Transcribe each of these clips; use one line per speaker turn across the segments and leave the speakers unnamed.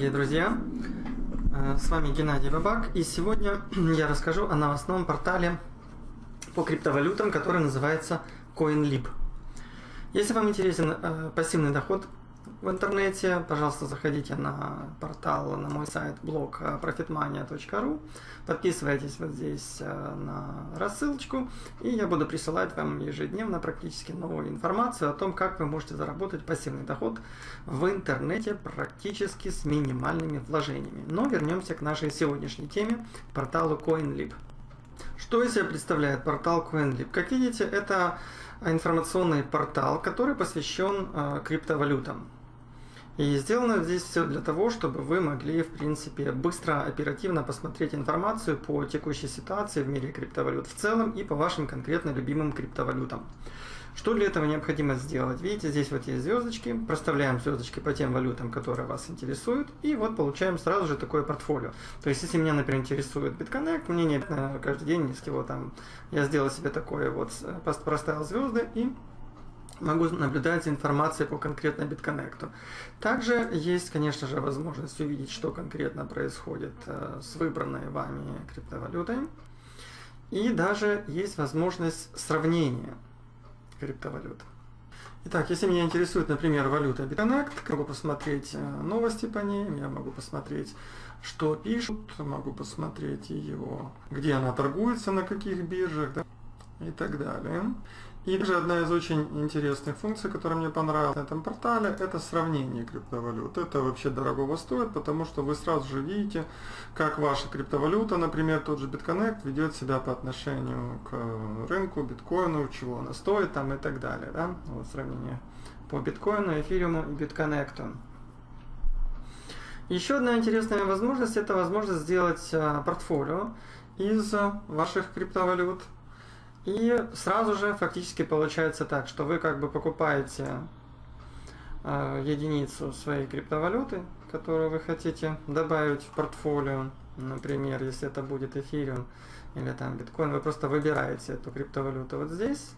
дорогие друзья! Э, с вами Геннадий Бабак, и сегодня я расскажу о новостном портале по криптовалютам, который называется CoinLib. Если вам интересен э, пассивный доход в интернете, пожалуйста, заходите на портал, на мой сайт, блог э, profitmania.ru, подписывайтесь вот здесь э, на рассылочку, и я буду присылать вам ежедневно практически новую информацию о том, как вы можете заработать пассивный доход в интернете практически с минимальными вложениями. Но вернемся к нашей сегодняшней теме, порталу CoinLib. Что из себя представляет портал CoinLib? Как видите, это информационный портал, который посвящен э, криптовалютам. И сделано здесь все для того, чтобы вы могли, в принципе, быстро, оперативно посмотреть информацию по текущей ситуации в мире криптовалют в целом и по вашим конкретно любимым криптовалютам. Что для этого необходимо сделать? Видите, здесь вот есть звездочки, проставляем звездочки по тем валютам, которые вас интересуют, и вот получаем сразу же такое портфолио. То есть, если меня, например, интересует BitConnect, мне не каждый день с него там, я сделал себе такое вот, э, проставил звезды и могу наблюдать за информацией по конкретно BitConnect. Также есть, конечно же, возможность увидеть, что конкретно происходит э, с выбранной вами криптовалютой. И даже есть возможность сравнения криптовалют. Итак, если меня интересует, например, валюта BitConnect, могу посмотреть э, новости по ней, я могу посмотреть, что пишут, могу посмотреть ее, где она торгуется, на каких биржах. Да? И так далее. И также одна из очень интересных функций, которая мне понравилась на этом портале, это сравнение криптовалют. Это вообще дорогого стоит, потому что вы сразу же видите, как ваша криптовалюта, например, тот же BitConnect, ведет себя по отношению к рынку, биткоину, чего она стоит там и так далее. Да? Вот сравнение по биткоину, эфириуму и битконнекту. Еще одна интересная возможность, это возможность сделать а, портфолио из ваших криптовалют. И сразу же фактически получается так, что вы как бы покупаете э, единицу своей криптовалюты, которую вы хотите добавить в портфолио. Например, если это будет эфириум или там биткоин, вы просто выбираете эту криптовалюту вот здесь.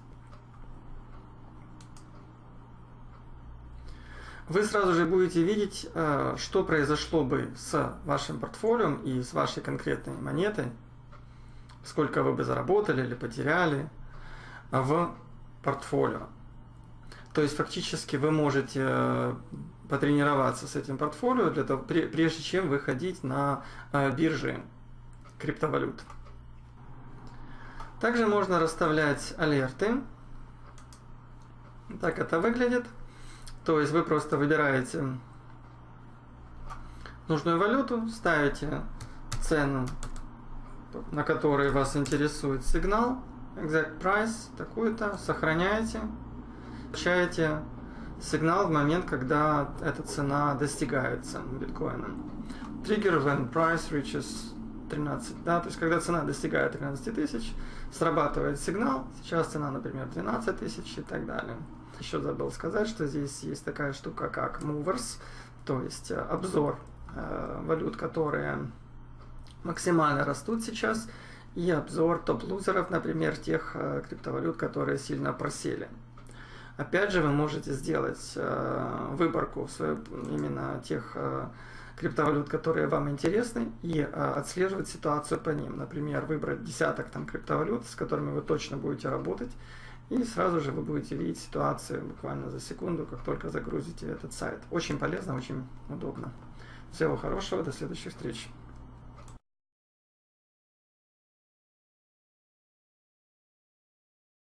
Вы сразу же будете видеть, э, что произошло бы с вашим портфолио и с вашей конкретной монетой, сколько вы бы заработали или потеряли в портфолио. То есть фактически вы можете э, потренироваться с этим портфолио для того, прежде чем выходить на э, биржи криптовалют. Также можно расставлять алерты. Так это выглядит. То есть вы просто выбираете нужную валюту, ставите цену на который вас интересует сигнал, exact price, такую-то, сохраняете, получаете сигнал в момент, когда эта цена достигается биткоином. Trigger when price reaches 13, да, то есть когда цена достигает 13 тысяч, срабатывает сигнал, сейчас цена, например, 12 тысяч и так далее. Еще забыл сказать, что здесь есть такая штука, как movers, то есть обзор э, валют, которые максимально растут сейчас, и обзор топ-лузеров, например, тех э, криптовалют, которые сильно просели. Опять же, вы можете сделать э, выборку свою, именно тех э, криптовалют, которые вам интересны, и отслеживать ситуацию по ним. Например, выбрать десяток там криптовалют, с которыми вы точно будете работать, и сразу же вы будете видеть ситуацию буквально за секунду, как только загрузите этот сайт. Очень полезно, очень удобно. Всего хорошего, до следующих встреч.